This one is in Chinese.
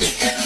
了。